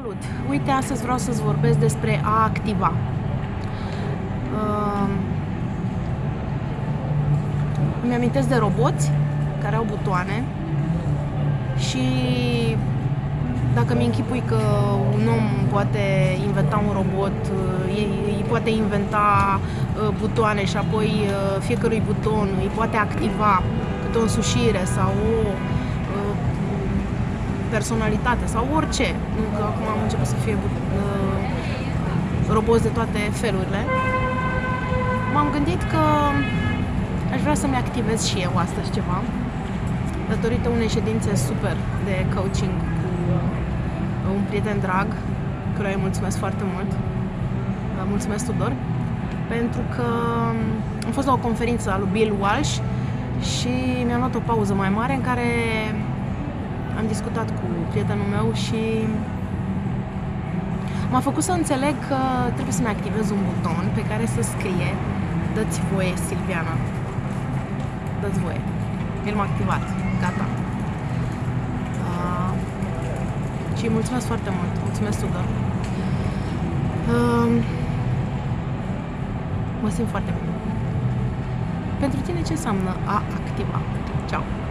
Salut! Uite, astăzi vreau să-ți vorbesc despre a activa. Uh, îmi amintesc de roboți care au butoane și dacă mi închipui că un om poate inventa un robot, îi poate inventa uh, butoane și apoi uh, fiecărui buton îi poate activa câte o însușire sau o personalitate sau orice. Nu că acum am început să fie uh, roboți de toate felurile. M-am gândit că aș vrea să-mi activez și eu astăzi ceva datorită unei ședințe super de coaching cu un prieten drag, căruia îi mulțumesc foarte mult. Mulțumesc, Tudor, pentru că am fost la o conferință a lui Bill Walsh și mi-am luat o pauză mai mare în care am discutat cu prietenul meu și m-a făcut să înțeleg că trebuie să-mi activez un buton pe care să scrie Dă-ți voie, Silviana. Dă-ți voie. El m-a activat. Gata. Uh, și mulțumesc foarte mult. Mulțumesc, Tudor. Uh, mă simt foarte bine. Pentru tine ce înseamnă a activa? Ciao!